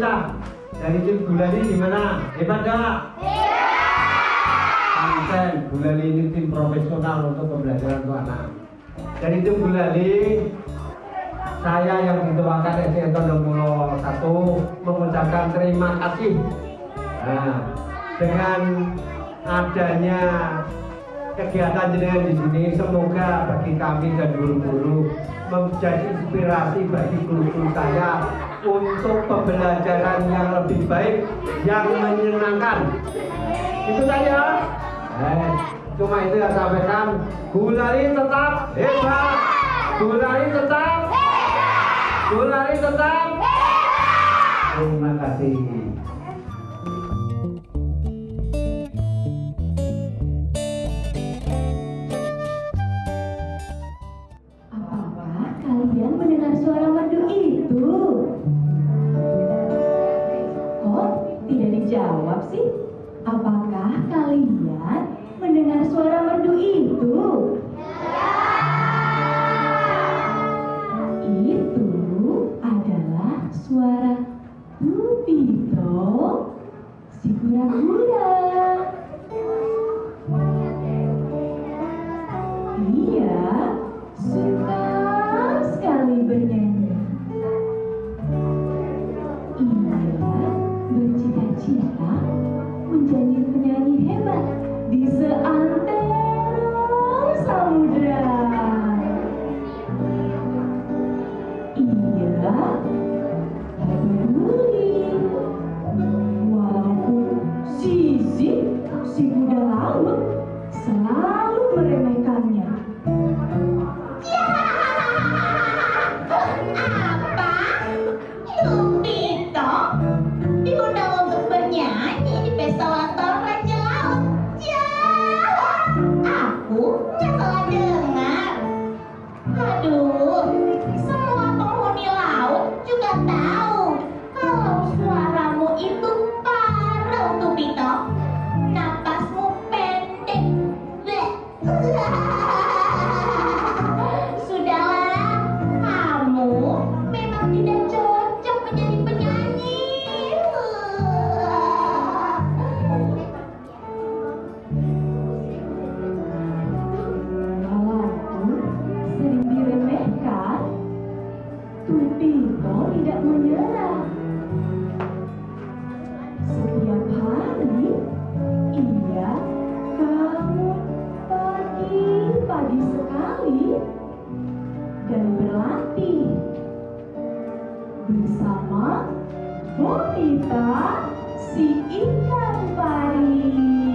wanita dari tim Gulali gimana? Hebat gak? Konsen, Gulali ini tim profesional untuk pembelajaran untuk anak. Dari tim Gulali, saya yang dituakan SDN Tondomulo 1 mengucapkan terima kasih. Nah, dengan adanya kegiatan jenengan di sini semoga bagi kami dan guru-guru menjadi inspirasi bagi guru-guru saya untuk pembelajaran yang lebih baik yang menyenangkan. Itu saja. Eh, cuma itu yang saya sampaikan gulari tetap hebat. Gulari tetap gulari tetap terima kasih. Apakah kalian mendengar suara merdu itu? Kok tidak dijawab sih? Apakah kalian mendengar suara merdu? Itu bercita-cita menjadi penyanyi hebat di seantero 好。bonita si ikan pari.